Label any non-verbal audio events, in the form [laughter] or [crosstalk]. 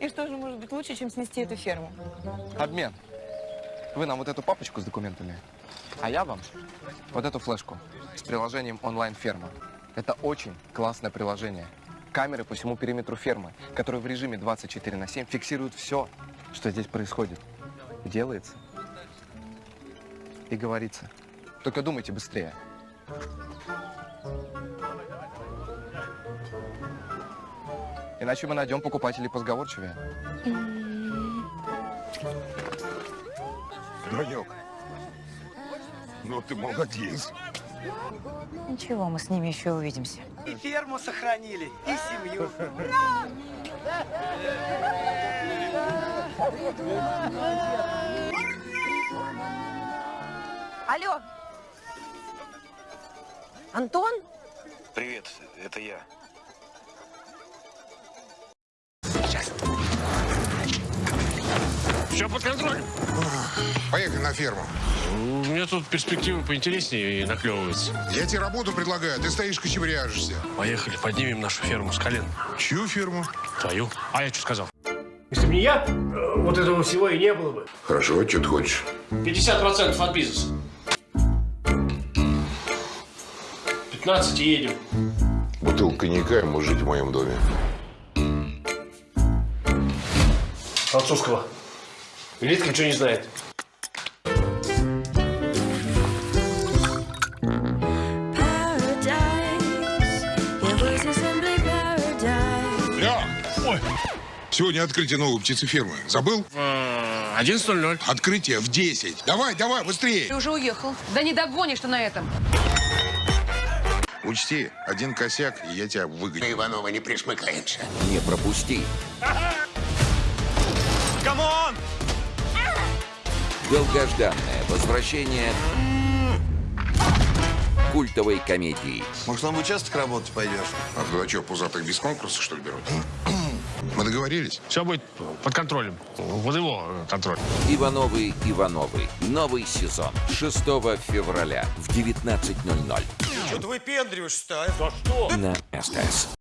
И что же может быть лучше, чем снести эту ферму? Обмен. Вы нам вот эту папочку с документами, а я вам вот эту флешку с приложением онлайн-ферма. Это очень классное приложение. Камеры по всему периметру фермы, которые в режиме 24 на 7 фиксируют все, что здесь происходит. Делается и говорится. Только думайте быстрее. Иначе мы найдем покупателей позговорчивее. Данек, ну ты молодец. Ничего, мы с ними еще увидимся. И ферму сохранили, и семью. Алло! Антон? Привет, это я. Все под контролем. Поехали на ферму. У меня тут перспективы поинтереснее наклевываются. Я тебе работу предлагаю, ты стоишь кочевряжешься. Поехали, поднимем нашу ферму с колен. Чью ферму? Твою. А я что сказал? Если бы не я, э, вот этого всего и не было бы. Хорошо, что ты хочешь? 50% от бизнеса. 15 и едем. Бутылка коньяка и можешь жить в моем доме. Французского. Литка ничего не знает. Ля! Ой! Сегодня открытие новой птицефермы. Забыл? А, 11.00. Открытие в 10. Давай, давай, быстрее. Ты уже уехал. Да не догонишь ты на этом. Учти, один косяк, и я тебя выгоню. Иванова не пришмыкаемся. Не пропусти. Come on! Долгожданное возвращение культовой комедии. Может, в участок работать пойдешь? А туда что, пузатых без конкурса, что ли, берут? [clears throat] Мы договорились? Все будет под контролем. Под его э, контроль. Ивановы Ивановы. Новый сезон. 6 февраля в 19.00 Что ты выпендриваешься-то, а? на СТС.